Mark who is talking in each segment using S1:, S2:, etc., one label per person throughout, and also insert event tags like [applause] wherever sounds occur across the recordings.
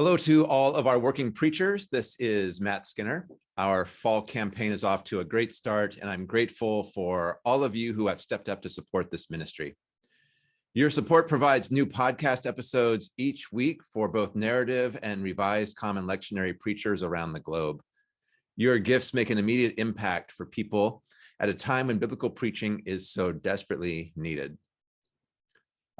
S1: Hello to all of our working preachers. This is Matt Skinner. Our fall campaign is off to a great start, and I'm grateful for all of you who have stepped up to support this ministry. Your support provides new podcast episodes each week for both narrative and revised common lectionary preachers around the globe. Your gifts make an immediate impact for people at a time when biblical preaching is so desperately needed.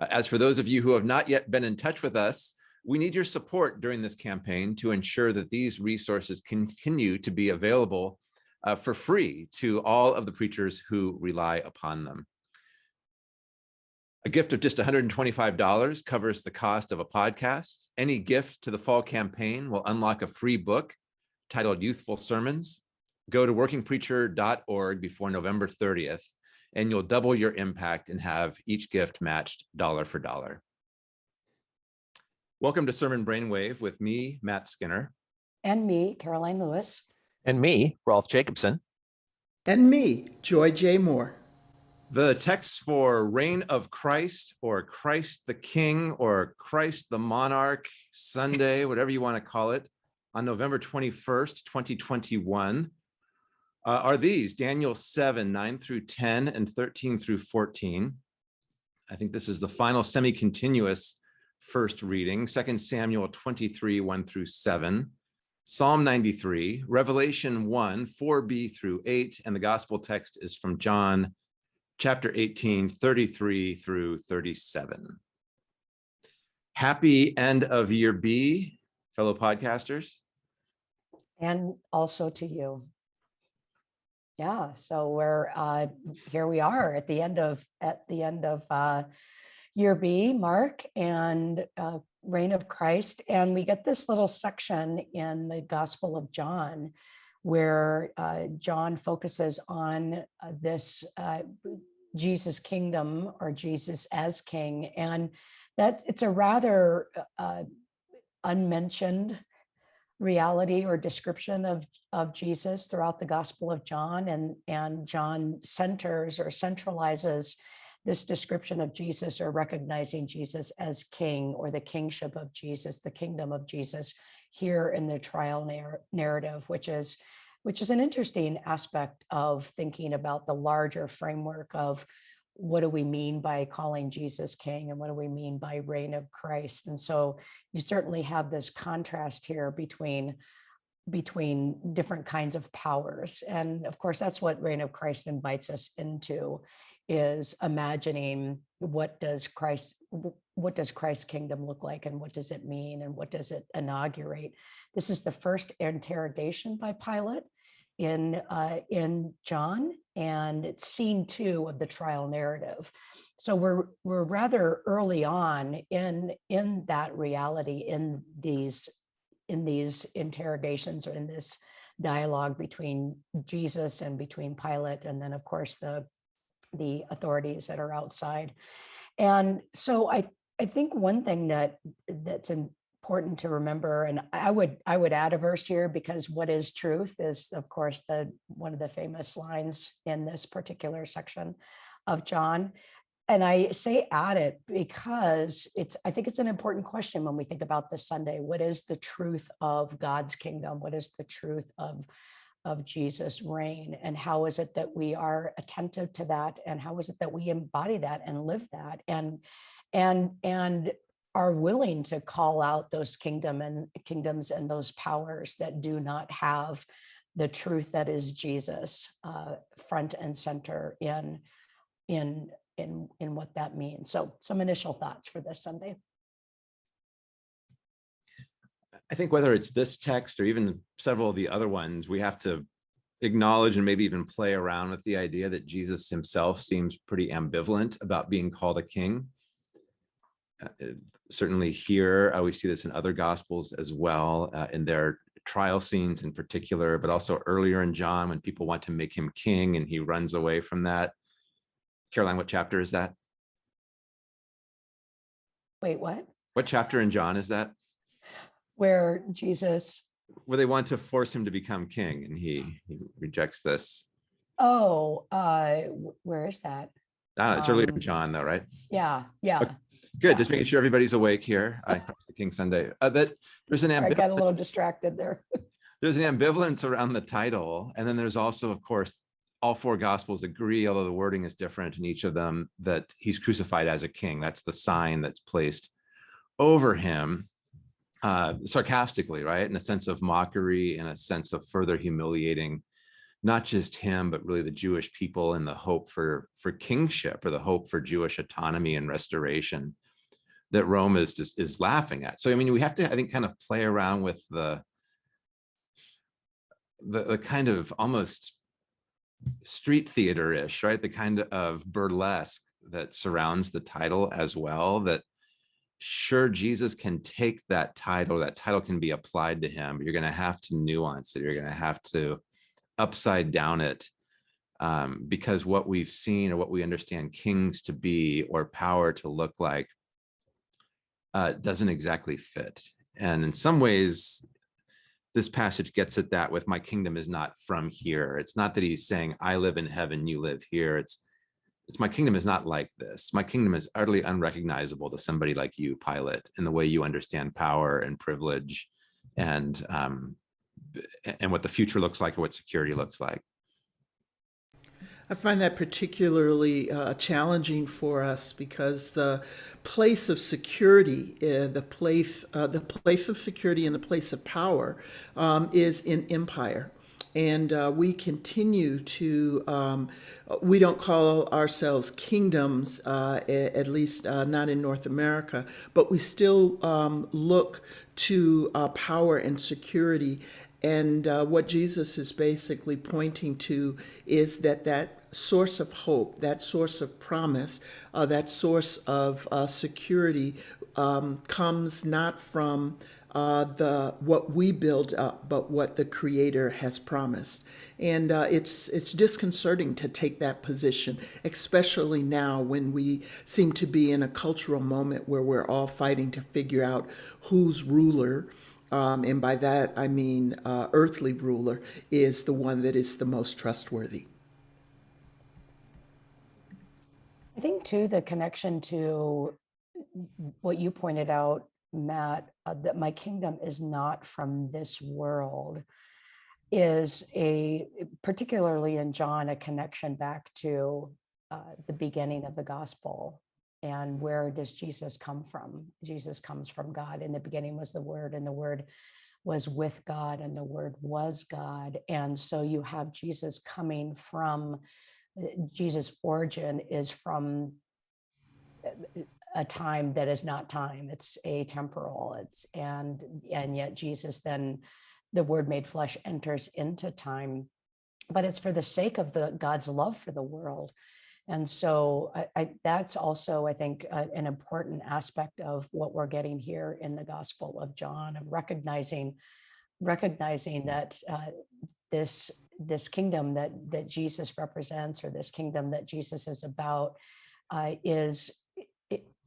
S1: Uh, as for those of you who have not yet been in touch with us, we need your support during this campaign to ensure that these resources continue to be available uh, for free to all of the preachers who rely upon them. A gift of just $125 covers the cost of a podcast. Any gift to the fall campaign will unlock a free book titled Youthful Sermons. Go to workingpreacher.org before November 30th, and you'll double your impact and have each gift matched dollar for dollar. Welcome to Sermon Brainwave with me, Matt Skinner.
S2: And me, Caroline Lewis.
S3: And me, Rolf Jacobson.
S4: And me, Joy J. Moore.
S1: The texts for Reign of Christ or Christ the King or Christ the Monarch Sunday, [laughs] whatever you want to call it, on November 21st, 2021 uh, are these Daniel 7, 9 through 10 and 13 through 14. I think this is the final semi-continuous first reading, 2 Samuel 23, 1 through 7, Psalm 93, Revelation 1, 4b through 8, and the gospel text is from John chapter 18, 33 through 37. Happy end of year B, fellow podcasters.
S2: And also to you. Yeah, so we're uh, here we are at the end of at the end of uh, year B, Mark, and uh, Reign of Christ. And we get this little section in the Gospel of John where uh, John focuses on uh, this uh, Jesus kingdom or Jesus as king. And that it's a rather uh, unmentioned reality or description of, of Jesus throughout the Gospel of John. And, and John centers or centralizes this description of Jesus or recognizing Jesus as king or the kingship of Jesus, the kingdom of Jesus here in the trial narr narrative, which is which is an interesting aspect of thinking about the larger framework of what do we mean by calling Jesus king and what do we mean by reign of Christ? And so you certainly have this contrast here between between different kinds of powers. And of course, that's what reign of Christ invites us into is imagining what does Christ what does Christ's kingdom look like and what does it mean and what does it inaugurate? This is the first interrogation by Pilate in uh, in John and it's scene two of the trial narrative. So we're we're rather early on in in that reality in these in these interrogations or in this dialogue between Jesus and between Pilate and then of course the the authorities that are outside. And so I, I think one thing that that's important to remember, and I would I would add a verse here because what is truth is of course the one of the famous lines in this particular section of John. And I say add it because it's I think it's an important question when we think about this Sunday. What is the truth of God's kingdom? What is the truth of of Jesus' reign and how is it that we are attentive to that and how is it that we embody that and live that and and and are willing to call out those kingdom and kingdoms and those powers that do not have the truth that is Jesus uh, front and center in in in in what that means. So some initial thoughts for this Sunday.
S1: I think whether it's this text or even several of the other ones, we have to acknowledge and maybe even play around with the idea that Jesus himself seems pretty ambivalent about being called a king. Uh, uh certainly here, uh, we see this in other gospels as well, uh, in their trial scenes in particular, but also earlier in John when people want to make him king and he runs away from that. Caroline, what chapter is that?
S2: Wait, what?
S1: What chapter in John is that?
S2: Where Jesus
S1: where they want to force him to become king and he, he rejects this
S2: oh uh where is that
S1: Ah, it's earlier,
S2: Um,
S1: John, though, right?
S2: Yeah, yeah.
S1: Good,
S2: yeah.
S1: just making sure everybody's awake here. I [laughs] Christ the King Sunday. Uh, that there's an
S2: I got a little distracted there. [laughs]
S1: there's an ambivalence around the title, and then there's also, of course, all four gospels agree, although the wording is different in each of them, that he's crucified as a king. That's the sign that's placed over him, uh, sarcastically, right? In a sense of mockery, in a sense of further humiliating not just him, but really the Jewish people and the hope for for kingship or the hope for Jewish autonomy and restoration that Rome is just is laughing at. So I mean, we have to, I think, kind of play around with the the, the kind of almost street theater-ish, right? The kind of burlesque that surrounds the title as well, that sure Jesus can take that title, that title can be applied to him, but you're going to have to nuance it. You're going to have to upside down it um, because what we've seen or what we understand kings to be or power to look like uh, doesn't exactly fit. And in some ways, this passage gets at that with my kingdom is not from here. It's not that he's saying, I live in heaven, you live here. It's it's my kingdom is not like this. My kingdom is utterly unrecognizable to somebody like you, Pilate, in the way you understand power and privilege and um, and what the future looks like or what security looks like.
S4: I find that particularly uh, challenging for us because the place of security, uh, the place, uh, the place of security and the place of power um, is in empire. And uh, we continue to, um, we don't call ourselves kingdoms, uh, at least uh, not in North America, but we still um, look to uh, power and security. And uh, what Jesus is basically pointing to is that that source of hope, that source of promise, uh, that source of security um, comes not from uh, the what we build up, but what the Creator has promised. And uh, it's it's disconcerting to take that position, especially now when we seem to be in a cultural moment where we're all fighting to figure out who's ruler. Um, and by that, I mean uh, earthly ruler is the one that is the most trustworthy.
S2: I think too, the connection to what you pointed out, Matt, uh, that my kingdom is not from this world is a, particularly in John, a connection back to uh, the beginning of the gospel. And where does Jesus come from? Jesus comes from God. In the beginning was the word and the word was with God and the word was God. And so you have Jesus coming from uh, Jesus' origin is from uh, a time that is not time. It's atemporal. It's and and yet Jesus then the word made flesh enters into time, but it's for the sake of the God's love for the world. And so I, I, that's also, I think, uh, an important aspect of what we're getting here in the Gospel of John, of recognizing, recognizing that uh, this this kingdom that that Jesus represents, or this kingdom that Jesus is about, uh, is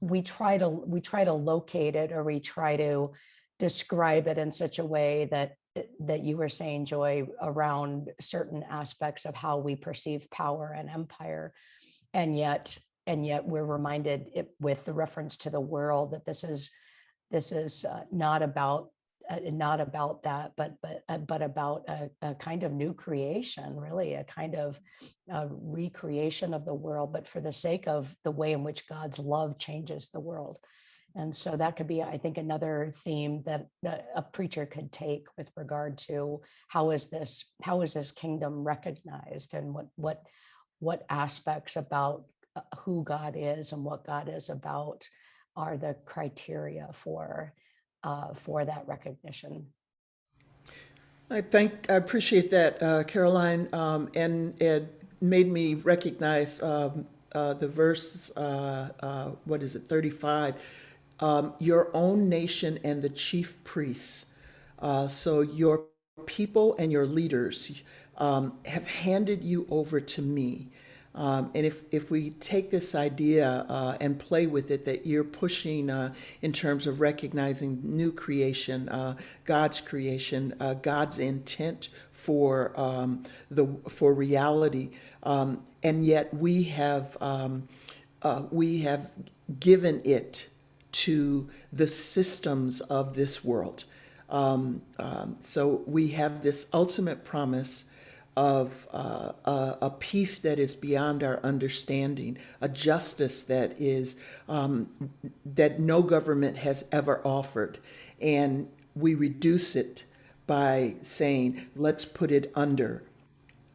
S2: we try to we try to locate it, or we try to describe it in such a way that that you were saying, Joy, around certain aspects of how we perceive power and empire. And yet and yet we're reminded it, with the reference to the world that this is this is uh, not about uh, not about that but but uh, but about a, a, kind of new creation really a kind of uh, recreation of the world but for the sake of the way in which god's love changes the world. And so that could be i think another theme that a preacher could take with regard to how is this how is this kingdom recognized and what what what aspects about uh, who God is and what God is about are the criteria for uh, for that recognition.
S4: I thank, I appreciate that, uh, Caroline, um, and it made me recognize um, uh, the verse, uh, uh, what is it, 35, um, your own nation and the chief priests. Uh, so your people and your leaders um, have handed you over to me. Um, and if, if we take this idea uh, and play with it, that you're pushing uh, in terms of recognizing new creation, uh, God's creation, uh, God's intent for um, the for reality, Um, and yet we have, um, uh, we have given it to the systems of this world. Um, um, so we have this ultimate promise of uh, a, a peace that is beyond our understanding, a justice that is um, that no government has ever offered, and we reduce it by saying, let's put it under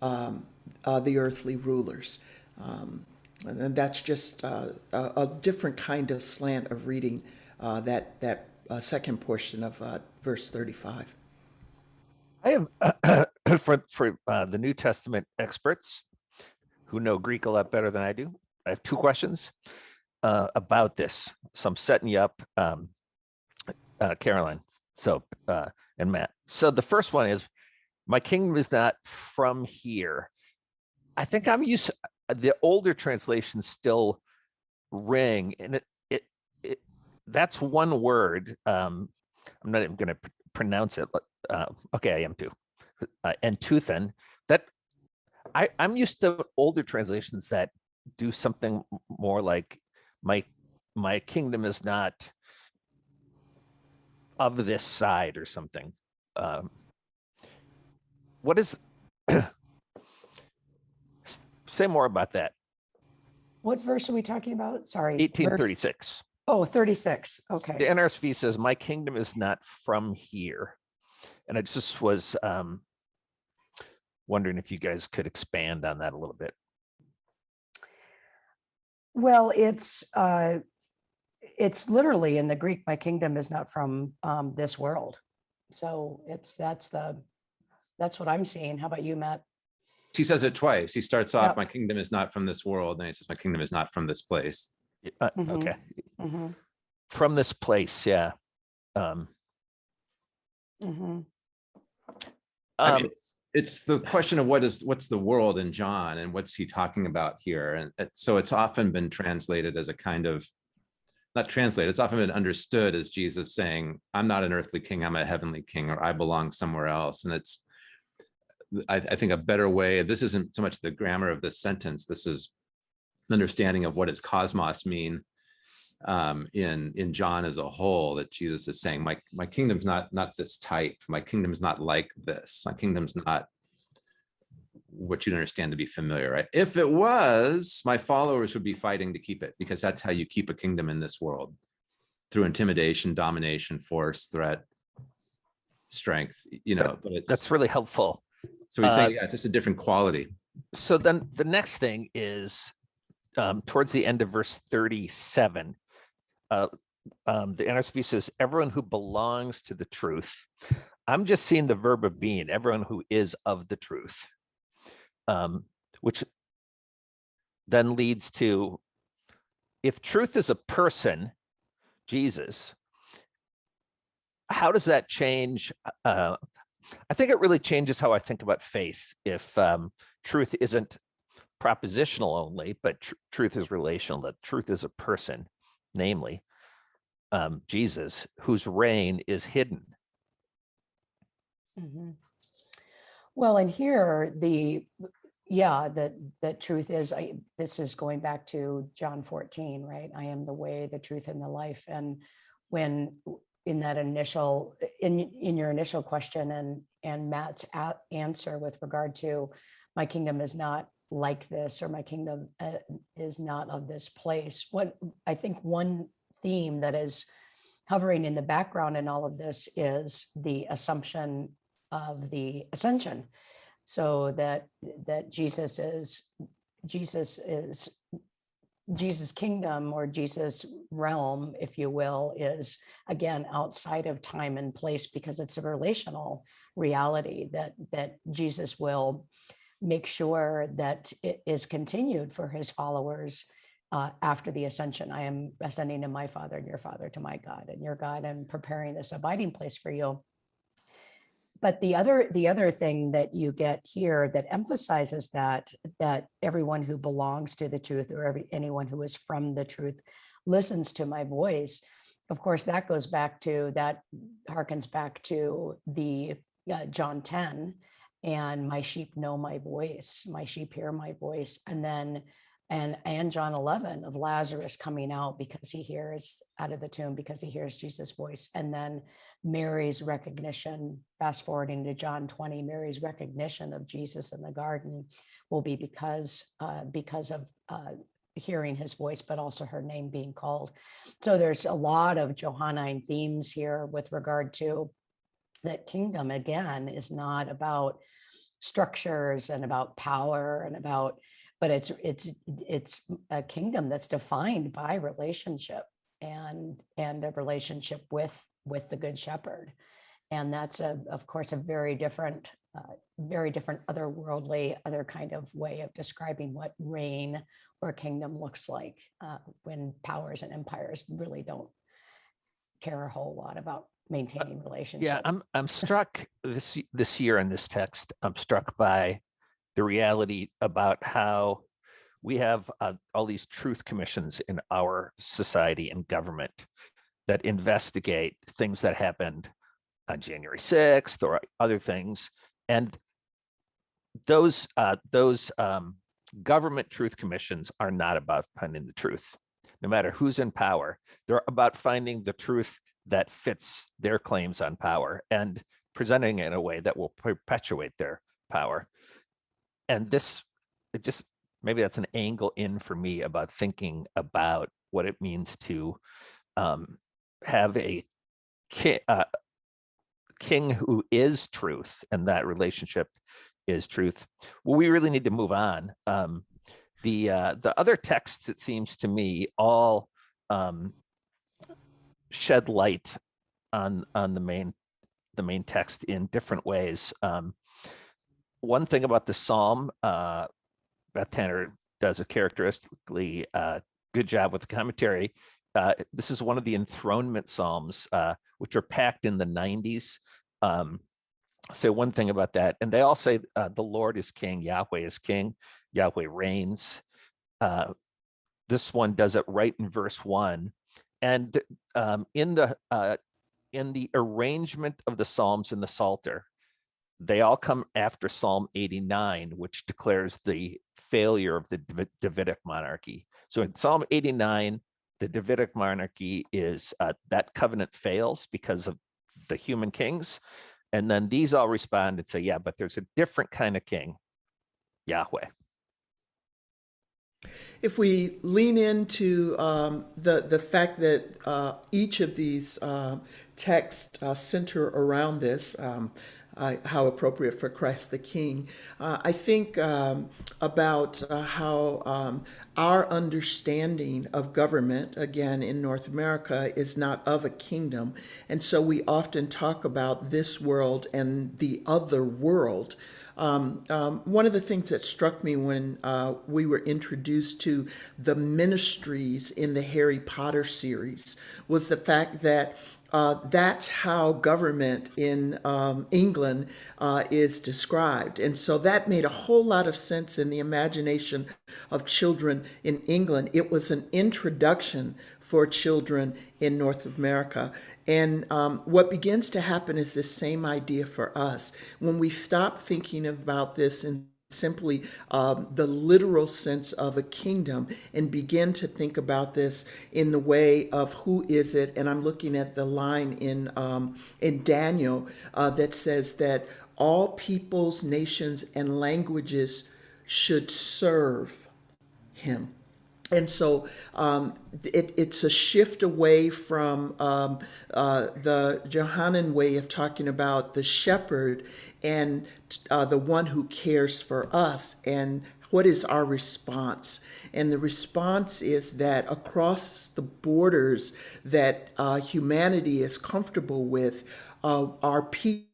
S4: um, uh, the earthly rulers. Um, and that's just uh, a, a different kind of slant of reading uh, that that uh, second portion of uh, verse 35.
S3: I have [coughs] for for uh, the New Testament experts who know Greek a lot better than I do. I have two questions uh, about this. So I'm setting you up, um, uh, Caroline. So uh, and Matt. So the first one is, my kingdom is not from here. I think I'm used. The older translations still ring, and it it, it that's one word. Um, I'm not even going to pr pronounce it. Uh, okay, I am too. Uh, and I, I'm used to older translations that do something more like my my kingdom is not of this side or something. Um, what is [clears throat] say more about that?
S2: What verse are we talking about? Sorry. verse-
S3: 1836.
S2: Oh, 36. Okay. The.
S3: NRSV says, "My kingdom is not from here," and I just was um, wondering if you guys could expand on that a little bit.
S2: Well, it's, uh, it's literally in the Greek, my kingdom is not from um, this world. So it's, that's the, that's what I'm seeing. How about you, Matt?
S1: He says it twice. He starts
S2: Yep.
S1: off, my kingdom is not from this world. And he says, my kingdom is not from this place.
S3: Y- uh,
S2: Mhm.
S3: Okay,
S2: Mhm,
S3: from this place, yeah. Um,
S2: mhm.
S1: I
S3: um,
S1: mean, it's, it's the question of what is, what's the world in John and what's he talking about here? And it- so it's often been translated as a kind of, not translated, it's often been understood as Jesus saying, I'm not an earthly king, I'm a heavenly king, or I belong somewhere else. And it's, I, I think a better way, this isn't so much the grammar of this sentence, this is understanding of what does cosmos mean um, in in John as a whole that Jesus is saying, my my kingdom's not not this type. My kingdom's not like this. My kingdom's not what you'd understand to be familiar, right? If it was, my followers would be fighting to keep it because that's how you keep a kingdom in this world through intimidation, domination, force, threat, strength, you know, but it's
S3: that's really helpful.
S1: so he's
S3: uh,
S1: saying, yeah, it's just a different quality.
S3: So then the next thing is um, towards the end of verse 37. Uh, um, the NRSV says, everyone who belongs to the truth. I'm just seeing the verb of being, everyone who is of the truth. Um, which then leads to, if truth is a person, Jesus, how does that change? Uh, I think it really changes how I think about faith if um, truth isn't propositional only, but tr- truth is relational, that truth is a person, namely um, Jesus, whose reign is hidden.
S2: Mhm. Well, and here, the, yeah, the the truth is, I, this is going back to John 14, right? I am the way, the truth and the life. And when in that initial, in, in your initial question and, and Matt's answer with regard to my kingdom is not like this, or my kingdom uh, is not of this place. What, I think one theme that is hovering in the background in all of this is the assumption of the ascension so that that jesus is jesus is jesus kingdom or jesus realm if you will is again outside of time and place because it's a relational reality that that jesus will make sure that it is continued for his followers uh, after the ascension. I am ascending to my father and your father to my god and your god and preparing this abiding place for you. But the other the other thing that you get here that emphasizes that that everyone who belongs to the truth or every anyone who is from the truth listens to my voice of course that goes back to that harkens back to the uh, john 10 and my sheep know my voice, my sheep hear my voice. And then, and, and John 11 of Lazarus coming out because he hears out of the tomb, because he hears Jesus' voice. And then Mary's recognition, fast forwarding to John 20, Mary's recognition of Jesus in the garden will be because, uh, because of uh, hearing his voice, but also her name being called. So there's a lot of Johannine themes here with regard to that kingdom again is not about structures and about power and about but it's it's it's a kingdom that's defined by relationship and and a relationship with with the good shepherd. And that's a of course a very different uh, very different otherworldly other kind of way of describing what reign or kingdom looks like uh, when powers and empires really don't care a whole lot about maintaining relationships.
S3: Yeah, I'm I'm struck this this year in this text. I'm struck by the reality about how we have uh, all these truth commissions in our society and government that investigate things that happened on January 6th or other things, and those uh, those um, government truth commissions are not about finding the truth, no matter who's in power. They're about finding the truth that fits their claims on power and presenting it in a way that will perpetuate their power. And this, it just, maybe that's an angle in for me about thinking about what it means to um, have a king, uh, king who is truth and that relationship is truth. Well, we really need to move on. Um, the uh, the other texts, it seems to me, all um, shed light on on the main the main text in different ways. Um, one thing about the psalm, uh, Beth Tanner does a characteristically uh, good job with the commentary. Uh, this is one of the enthronement psalms, uh, which are packed in the 90s. Um, say one thing about that, and they all say uh, the Lord is king, Yahweh is king, Yahweh reigns. Uh, this one does it right in verse one, and um, in the uh, in the arrangement of the Psalms in the Psalter, they all come after Psalm 89, which declares the failure of the Davidic monarchy. So in Psalm 89, the Davidic monarchy is uh, that covenant fails because of the human kings. And then these all respond and say, yeah, but there's a different kind of king, Yahweh.
S4: If we lean into um, the the fact that uh, each of these uh, texts uh, center around this, um, how appropriate for Christ the King, uh, I think um, about uh, how um, our understanding of government, again in North America, is not of a kingdom, and so we often talk about this world and the other world. Um, um, one of the things that struck me when uh, we were introduced to the ministries in the Harry Potter series was the fact that uh, that's how government in um, England uh, is described. And so that made a whole lot of sense in the imagination of children in England. It was an introduction for children in North America. And um, what begins to happen is this same idea for us. When we stop thinking about this in simply um, the literal sense of a kingdom and begin to think about this in the way of who is it and i'm looking at the line in um, in daniel uh, that says that all peoples nations and languages should serve him and so um, it, it's a shift away from um, uh, the Johannine way of talking about the shepherd and uh, the one who cares for us and what is our response. And the response is that across the borders that uh, humanity is comfortable with uh, are people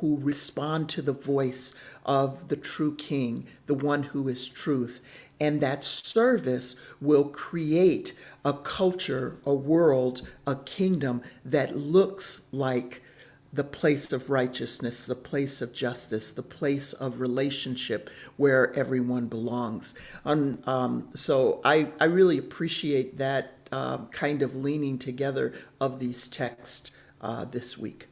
S4: who respond to the voice of the true king the one who is truth and that service will create a culture, a world, a kingdom that looks like the place of righteousness, the place of justice, the place of relationship where everyone belongs. Um, so I, I really appreciate that uh, kind of leaning together of these texts uh, this week.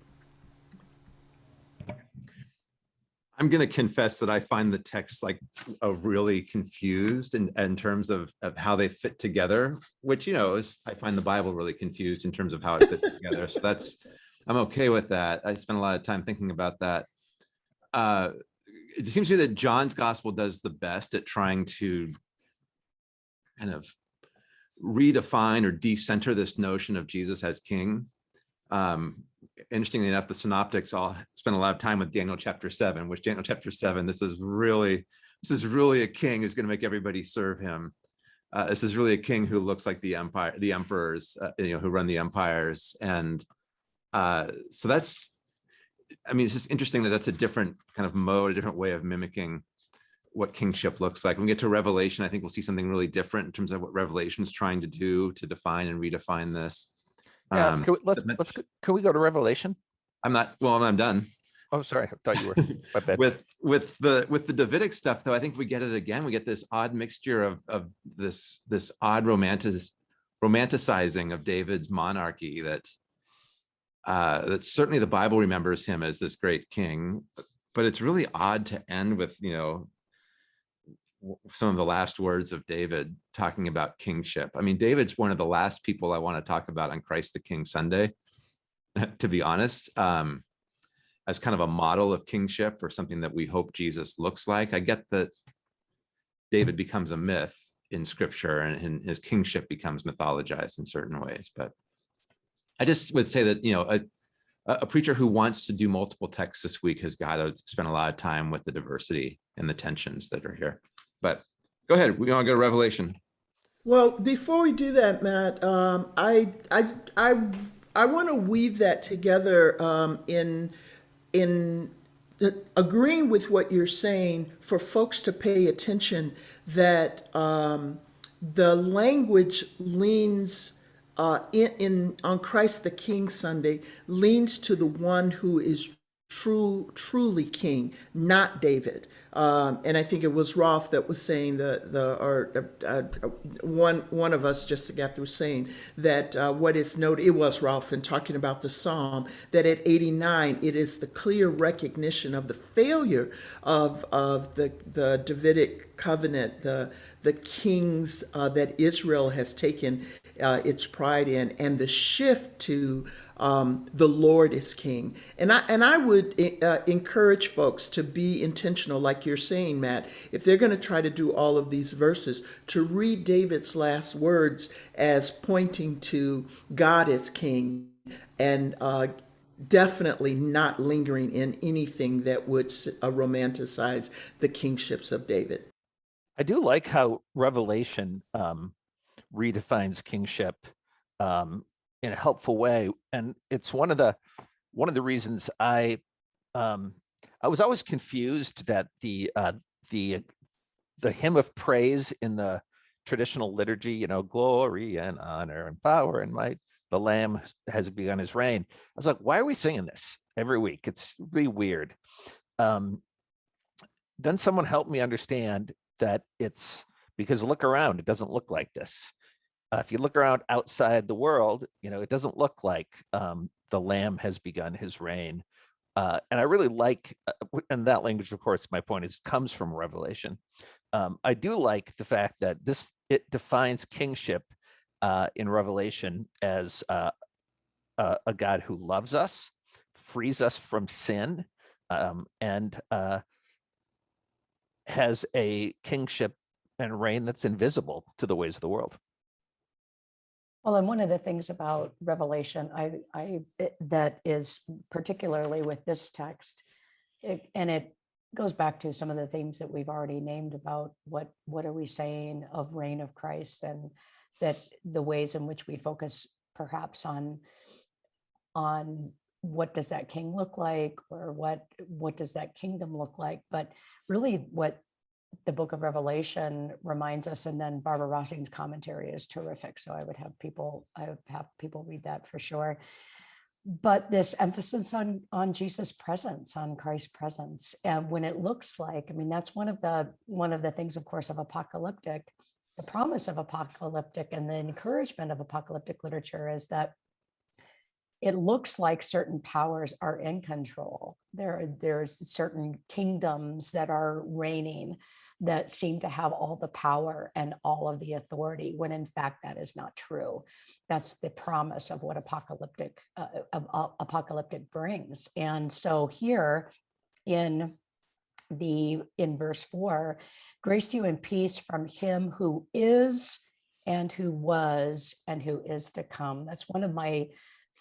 S1: I'm going to confess that I find the text like a really confused in, in terms of, of how they fit together, which, you know, is, I find the Bible really confused in terms of how it fits together. So that's, I'm okay with that. I spent a lot of time thinking about that. Uh, it seems to me that John's gospel does the best at trying to kind of redefine or decenter this notion of Jesus as king. Um, interestingly enough, the synoptics all spend a lot of time with Daniel chapter seven, which Daniel chapter seven, this is really, this is really a king who's going to make everybody serve him. Uh, this is really a king who looks like the empire, the emperors, uh, you know, who run the empires. And uh, so that's, I mean, it's just interesting that that's a different kind of mode, a different way of mimicking what kingship looks like. When we get to Revelation, I think we'll see something really different in terms of what Revelation's trying to do to define and redefine this.
S3: Yeah,
S1: Um,
S3: can we, let's, let's, go- can we go to Revelation?
S1: I'm not, well, I'm done.
S3: Oh, sorry, I thought you were, [laughs] my bad.
S1: With, with the, with the Davidic stuff, though, I think we get it again. We get this odd mixture of, of this, this odd romantic, romanticizing of David's monarchy that uh, that certainly the Bible remembers him as this great king, but it's really odd to end with, you know, some of the last words of David talking about kingship. I mean, David's one of the last people I want to talk about on Christ the King Sunday, [laughs] to be honest, um, as kind of a model of kingship or something that we hope Jesus looks like. I get that David becomes a myth in scripture and, and his kingship becomes mythologized in certain ways, but I just would say that, you know, a, a a preacher who wants to do multiple texts this week has got to spend a lot of time with the diversity and the tensions that are here. But go ahead, we want to go to Revelation.
S4: Well, before we do that, Matt, um, I, I, I, I want to weave that together um, in, in agreeing with what you're saying for folks to pay attention that um, the language leans uh, in, in on Christ the King Sunday leans to the one who is true, truly king, not David. Um, and I think it was Rolf that was saying the the or uh, uh, one one of us just got through saying that uh, what is noted. It was Rolf in talking about the psalm that at 89 it is the clear recognition of the failure of of the the Davidic covenant, the the kings uh, that Israel has taken uh, its pride in, and the shift to um, the Lord is King. And I and I would uh, encourage folks to be intentional, like you're saying, Matt. If they're going to try to do all of these verses, to read David's last words as pointing to God as King, and uh, definitely not lingering in anything that would uh, romanticize the kingships of David.
S3: I do like how Revelation um, redefines kingship um, in a helpful way, and it's one of the one of the reasons I um, I was always confused that the uh, the the hymn of praise in the traditional liturgy, you know, glory and honor and power and might, the Lamb has begun his reign. I was like, why are we singing this every week? It's really weird. Um, then someone helped me understand that it's because look around, it doesn't look like this. Uh, if you look around outside the world, you know, it doesn't look like um, the Lamb has begun his reign. Uh, and I really like, uh, and that language, of course, my point is comes from Revelation. Um, I do like the fact that this it defines kingship uh, in Revelation as uh, a, God who loves us, frees us from sin, um, and uh, has a kingship and reign that's invisible to the ways of the world.
S2: Well, and one of the things about Revelation, I, I, it- that is particularly with this text, it- and it goes back to some of the themes that we've already named about what, what are we saying of reign of Christ and that the ways in which we focus perhaps on, on what does that king look like or what, what does that kingdom look like? But really what the book of Revelation reminds us, and then Barbara Rossing's commentary is terrific. So I would have people, I would have people read that for sure. But this emphasis on on Jesus' presence, on Christ's presence, and when it looks like, I mean, that's one of the one of the things, of course, of apocalyptic, the promise of apocalyptic, and the encouragement of apocalyptic literature is that it looks like certain powers are in control. There, there's certain kingdoms that are reigning that seem to have all the power and all of the authority, when in fact that is not true. That's the promise of what apocalyptic uh, of- of apocalyptic brings. And so here in the in verse four, grace to you and peace from him who is and who was and who is to come. That's one of my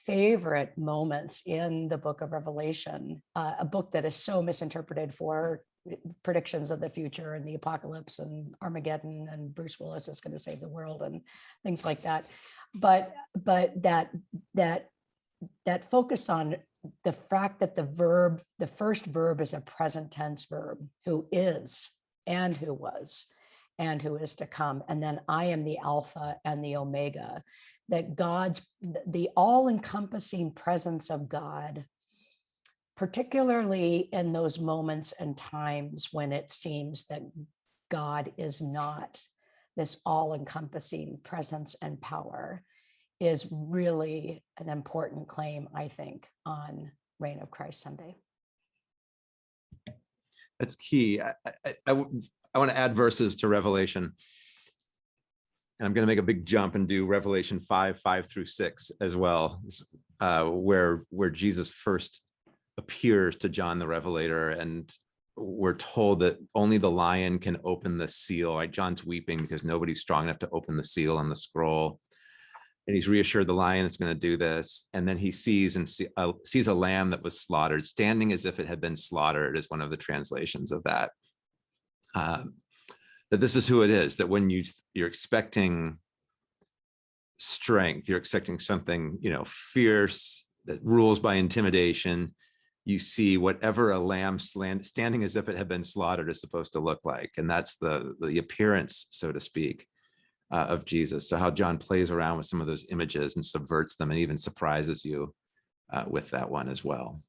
S2: favorite moments in the book of Revelation, uh, a book that is so misinterpreted for uh, predictions of the future and the apocalypse and Armageddon and Bruce Willis is going to save the world and things like that. But but that that that focus on the fact that the verb, the first verb is a present tense verb, who is and who was and who is to come. And then I am the Alpha and the Omega, that God's, the all encompassing presence of God, particularly in those moments and times when it seems that God is not this all encompassing presence and power is really an important claim, I think, on Reign of Christ Sunday.
S1: That's key. I, I, I, want to add verses to Revelation. And I'm going to make a big jump and do Revelation 5, 5 through 6 as well, uh, where, where Jesus first appears to John the Revelator. And we're told that only the lion can open the seal. Right? John's weeping because nobody's strong enough to open the seal on the scroll. And he's reassured the lion is going to do this. And then he sees and see, uh, sees a lamb that was slaughtered, standing as if it had been slaughtered is one of the translations of that. Um, that this is who it is, that when you, you're expecting strength, you're expecting something, you know, fierce that rules by intimidation, you see whatever a lamb slant, standing as if it had been slaughtered is supposed to look like. And that's the, the appearance, so to speak, uh, of Jesus. So how John plays around with some of those images and subverts them and even surprises you uh, with that one as well.